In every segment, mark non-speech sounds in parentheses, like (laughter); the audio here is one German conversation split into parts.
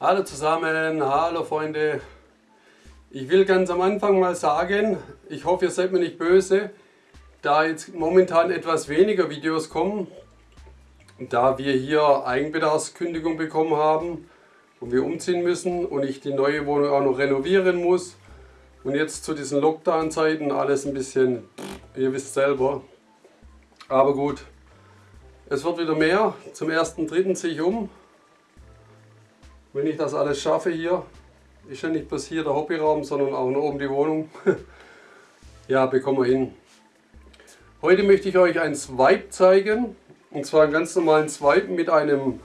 Hallo zusammen, hallo Freunde. Ich will ganz am Anfang mal sagen, ich hoffe ihr seid mir nicht böse, da jetzt momentan etwas weniger Videos kommen, da wir hier Eigenbedarfskündigung bekommen haben und wir umziehen müssen und ich die neue Wohnung auch noch renovieren muss und jetzt zu diesen Lockdown-Zeiten alles ein bisschen, ihr wisst selber, aber gut, es wird wieder mehr, zum 1.3. ziehe ich um wenn ich das alles schaffe hier, ist ja nicht bloß hier der Hobbyraum, sondern auch noch oben die Wohnung. (laughs) ja, bekommen wir hin. Heute möchte ich euch ein Swipe zeigen. Und zwar einen ganz normalen Swipe mit einem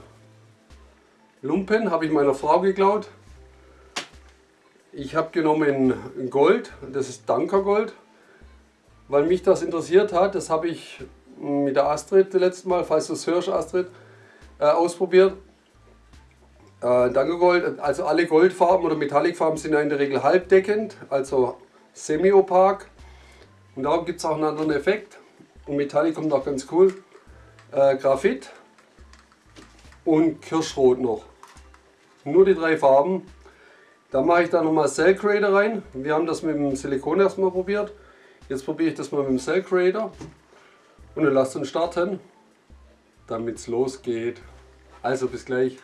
Lumpen, habe ich meiner Frau geklaut. Ich habe genommen Gold, das ist Dankergold, weil mich das interessiert hat. Das habe ich mit der Astrid letztes Mal, falls du es hörst Astrid, äh, ausprobiert. Äh, Dankegold, also alle Goldfarben oder Metallicfarben sind ja in der Regel halbdeckend, also semi-opak. Und darum gibt es auch einen anderen Effekt. Und Metallic kommt auch ganz cool. Äh, Graphit und Kirschrot noch. Nur die drei Farben. Da mache ich da nochmal Cell Creator rein. Wir haben das mit dem Silikon erstmal probiert. Jetzt probiere ich das mal mit dem Cell Creator. Und dann lasst uns starten, damit es losgeht. Also bis gleich.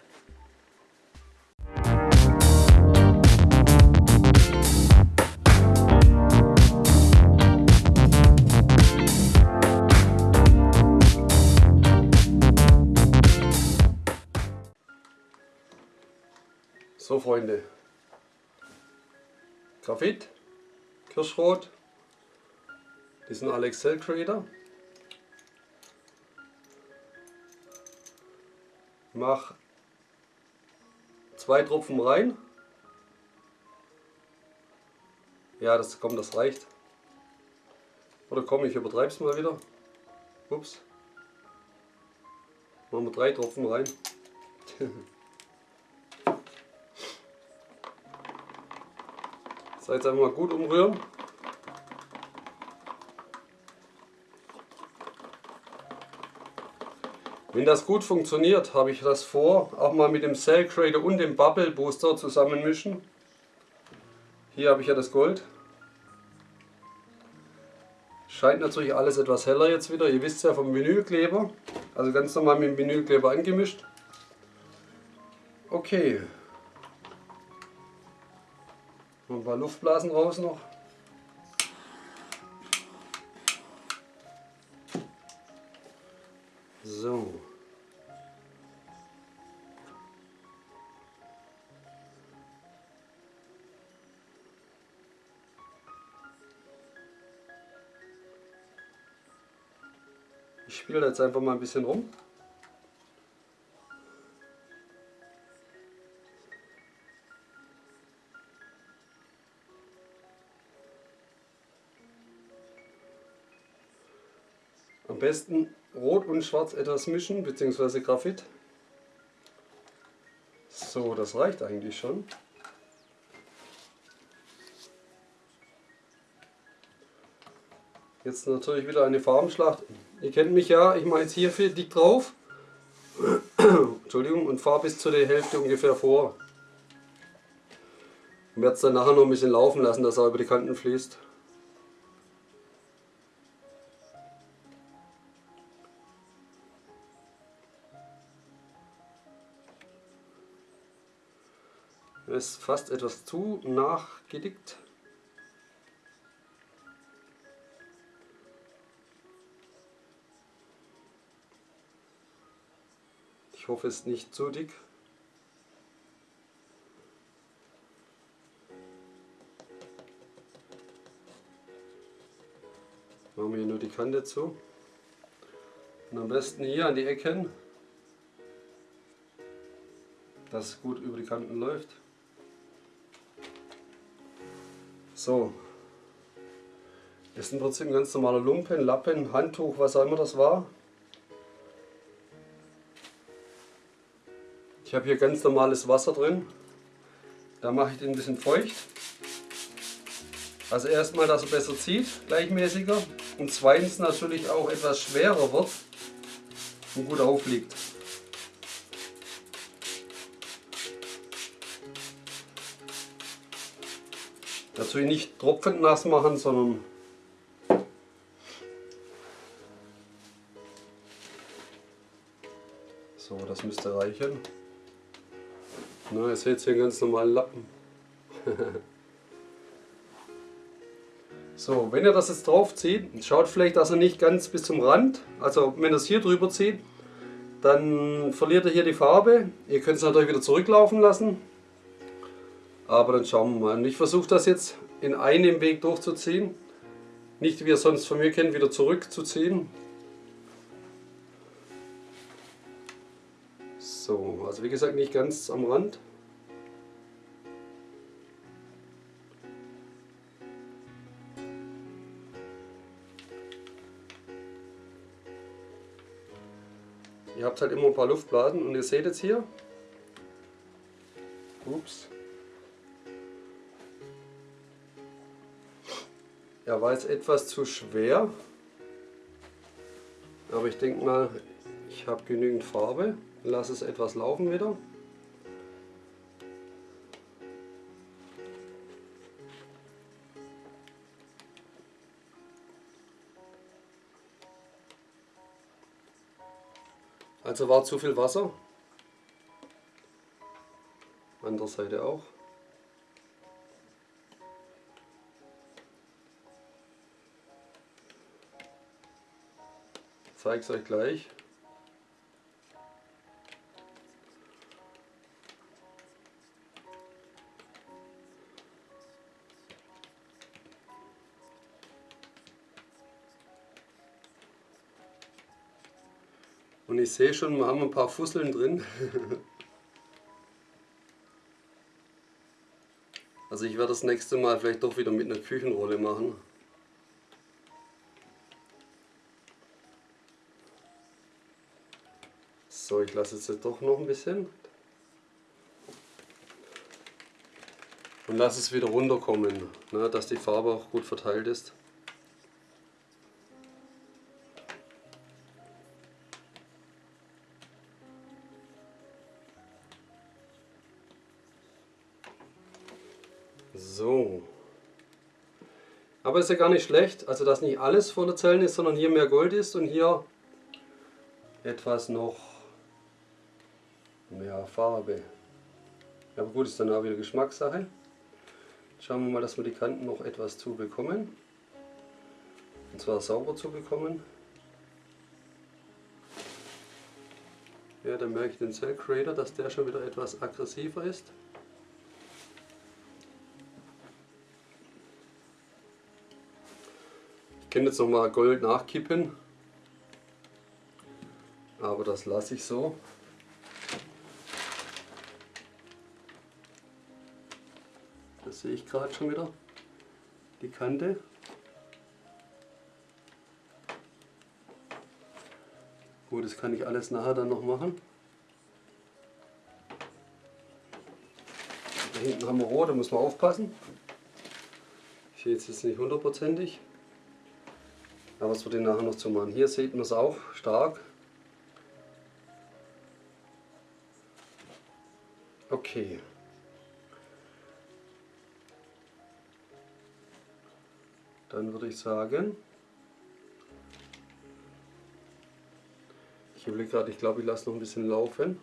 So Freunde, Graphit, Kirschrot, die sind alle Excel Creator. Mach zwei Tropfen rein. Ja, das kommt, das reicht. Oder komm, ich übertreibe es mal wieder. Ups. Machen wir drei Tropfen rein. (laughs) So, jetzt mal gut umrühren. Wenn das gut funktioniert, habe ich das vor, auch mal mit dem Cell Creator und dem Bubble Booster zusammenmischen. Hier habe ich ja das Gold. Scheint natürlich alles etwas heller jetzt wieder. Ihr wisst ja vom Vinylkleber. Also ganz normal mit dem Vinylkleber angemischt. Okay, ein paar Luftblasen raus noch. So. Ich spiele jetzt einfach mal ein bisschen rum. Besten Rot und Schwarz etwas mischen, beziehungsweise Graphit. So, das reicht eigentlich schon. Jetzt natürlich wieder eine Farbenschlacht. Ihr kennt mich ja, ich mache jetzt hier viel dick drauf. (coughs) Entschuldigung, und fahre bis zu der Hälfte ungefähr vor. Und werde es dann nachher noch ein bisschen laufen lassen, dass er über die Kanten fließt. Ist fast etwas zu nachgedickt. Ich hoffe es ist nicht zu dick. Machen wir hier nur die Kante zu. Und am besten hier an die Ecken, dass es gut über die Kanten läuft. So. Das ist im Prinzip ein ganz normaler Lumpen, Lappen, Handtuch, was auch immer das war. Ich habe hier ganz normales Wasser drin. Da mache ich den ein bisschen feucht. Also erstmal, dass er besser zieht, gleichmäßiger. Und zweitens natürlich auch etwas schwerer wird und gut aufliegt. Dazu nicht tropfend nass machen, sondern so, das müsste reichen. Na, ihr seht hier einen ganz normalen Lappen. (laughs) so, wenn ihr das jetzt drauf zieht, schaut vielleicht, dass er nicht ganz bis zum Rand, also wenn ihr es hier drüber zieht, dann verliert ihr hier die Farbe. Ihr könnt es natürlich wieder zurücklaufen lassen. Aber dann schauen wir mal. Und ich versuche das jetzt in einem Weg durchzuziehen. Nicht wie ihr sonst von mir kennt, wieder zurückzuziehen. So, also wie gesagt nicht ganz am Rand. Ihr habt halt immer ein paar Luftblasen und ihr seht jetzt hier, ups, er war jetzt etwas zu schwer, aber ich denke mal, ich habe genügend Farbe, lasse es etwas laufen wieder. Also war zu viel Wasser. Andere Seite auch. Zeige es euch gleich. Und ich sehe schon, wir haben ein paar Fusseln drin. (laughs) also ich werde das nächste Mal vielleicht doch wieder mit einer Küchenrolle machen. So, ich lasse jetzt doch noch ein bisschen. Und lasse es wieder runterkommen, ne, dass die Farbe auch gut verteilt ist. So. Aber ist ja gar nicht schlecht, also dass nicht alles voller Zellen ist, sondern hier mehr Gold ist und hier etwas noch mehr Farbe. Aber gut, ist dann auch wieder Geschmackssache. Schauen wir mal, dass wir die Kanten noch etwas zu bekommen. Und zwar sauber zu bekommen. Ja, dann merke ich den Cell Creator, dass der schon wieder etwas aggressiver ist. Ich könnte jetzt nochmal Gold nachkippen, aber das lasse ich so. Sehe ich gerade schon wieder, die Kante. Gut, das kann ich alles nachher dann noch machen. Da hinten haben wir Rohr, da muss man aufpassen. Ich sehe jetzt nicht hundertprozentig. Aber es wird ihn nachher noch zu machen. Hier sieht man es auch stark. Okay. Dann würde ich sagen, ich überlege gerade, ich glaube ich lasse noch ein bisschen laufen,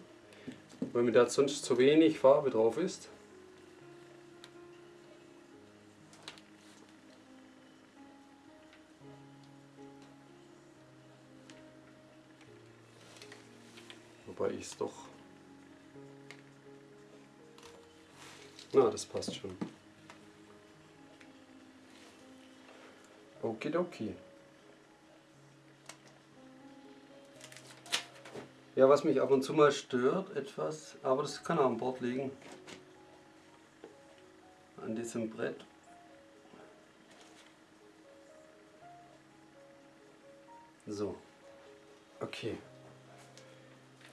weil mir da sonst zu wenig Farbe drauf ist. Wobei ich es doch... Na, das passt schon. Okidoki. Ja, was mich ab und zu mal stört etwas, aber das kann auch an Bord liegen. An diesem Brett. So. Okay.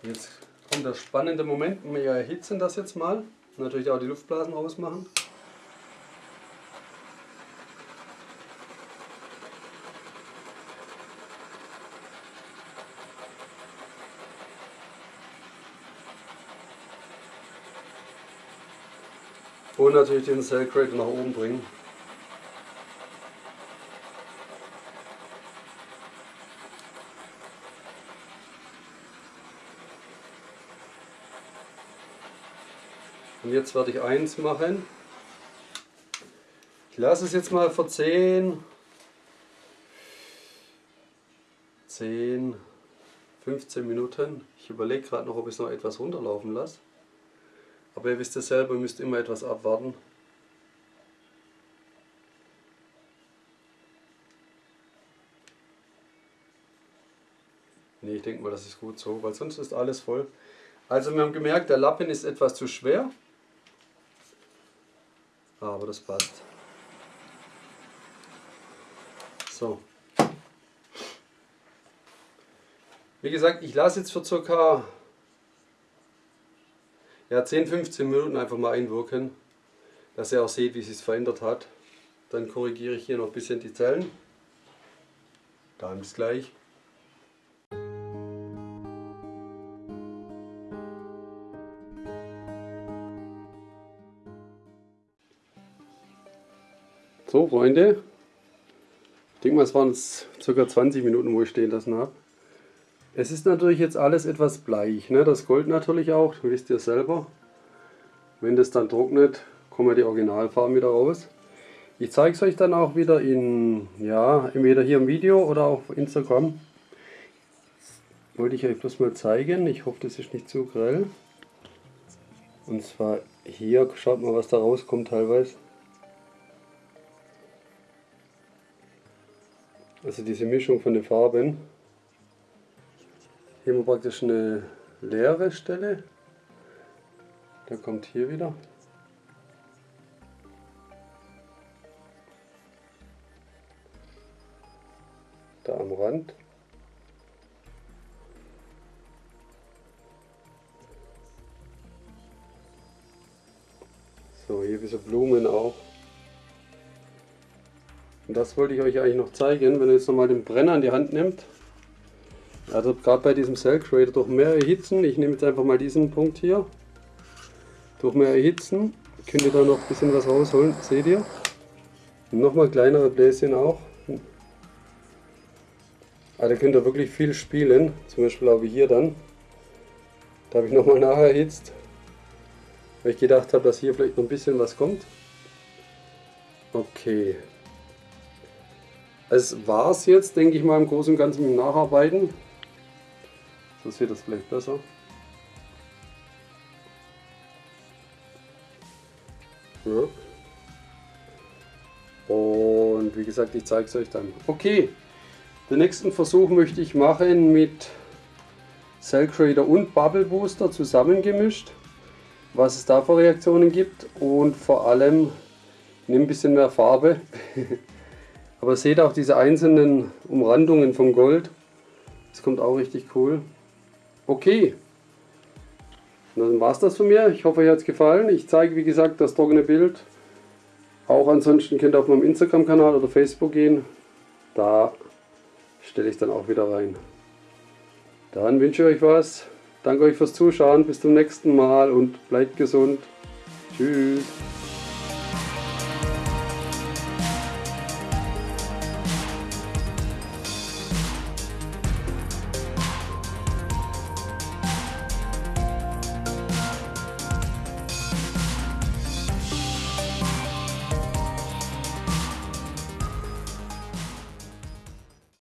Jetzt kommt der spannende Moment, wir erhitzen das jetzt mal. Natürlich auch die Luftblasen rausmachen. und natürlich den Cell Crate nach oben bringen. Und jetzt werde ich eins machen. Ich lasse es jetzt mal für 10, 10, 15 Minuten. Ich überlege gerade noch, ob ich es noch etwas runterlaufen lasse. Aber ihr wisst ja selber, ihr müsst immer etwas abwarten. Ne, ich denke mal, das ist gut so, weil sonst ist alles voll. Also wir haben gemerkt, der Lappen ist etwas zu schwer. Aber das passt. So. Wie gesagt, ich lasse jetzt für ca. Ja, 10-15 Minuten einfach mal einwirken, dass ihr auch seht, wie es sich verändert hat. Dann korrigiere ich hier noch ein bisschen die Zellen. Dann bis gleich. So, Freunde. Ich denke mal, es waren ca. 20 Minuten, wo ich stehen lassen habe. Es ist natürlich jetzt alles etwas bleich. Ne? Das Gold natürlich auch, wisst ihr selber. Wenn das dann trocknet, kommen die Originalfarben wieder raus. Ich zeige es euch dann auch wieder in, ja, entweder hier im Video oder auf Instagram. Wollte ich euch bloß mal zeigen. Ich hoffe, das ist nicht zu grell. Und zwar hier, schaut mal, was da rauskommt teilweise. Also diese Mischung von den Farben. Hier haben wir praktisch eine leere Stelle. Der kommt hier wieder. Da am Rand. So, hier diese Blumen auch. Und das wollte ich euch eigentlich noch zeigen, wenn ihr jetzt nochmal den Brenner in die Hand nimmt. Also gerade bei diesem Cell Creator durch mehr erhitzen, ich nehme jetzt einfach mal diesen Punkt hier. Durch mehr erhitzen könnt ihr da noch ein bisschen was rausholen, seht ihr? Nochmal kleinere Bläschen auch. Also könnt ihr wirklich viel spielen, zum Beispiel auch wie hier dann. Da habe ich nochmal nachher erhitzt, weil ich gedacht habe, dass hier vielleicht noch ein bisschen was kommt. Okay, es war es jetzt, denke ich mal, im Großen und Ganzen mit Nacharbeiten. So sieht das vielleicht besser. Ja. Und wie gesagt, ich zeige es euch dann. Okay, den nächsten Versuch möchte ich machen mit Cell Creator und Bubble Booster zusammengemischt. Was es da für Reaktionen gibt und vor allem nimm ein bisschen mehr Farbe. (laughs) Aber seht auch diese einzelnen Umrandungen vom Gold. Das kommt auch richtig cool. Okay. Dann war es das von mir. Ich hoffe, euch hat es gefallen. Ich zeige, wie gesagt, das trockene Bild. Auch ansonsten könnt ihr auf meinem Instagram-Kanal oder Facebook gehen. Da stelle ich dann auch wieder rein. Dann wünsche ich euch was. Danke euch fürs Zuschauen. Bis zum nächsten Mal und bleibt gesund. Tschüss.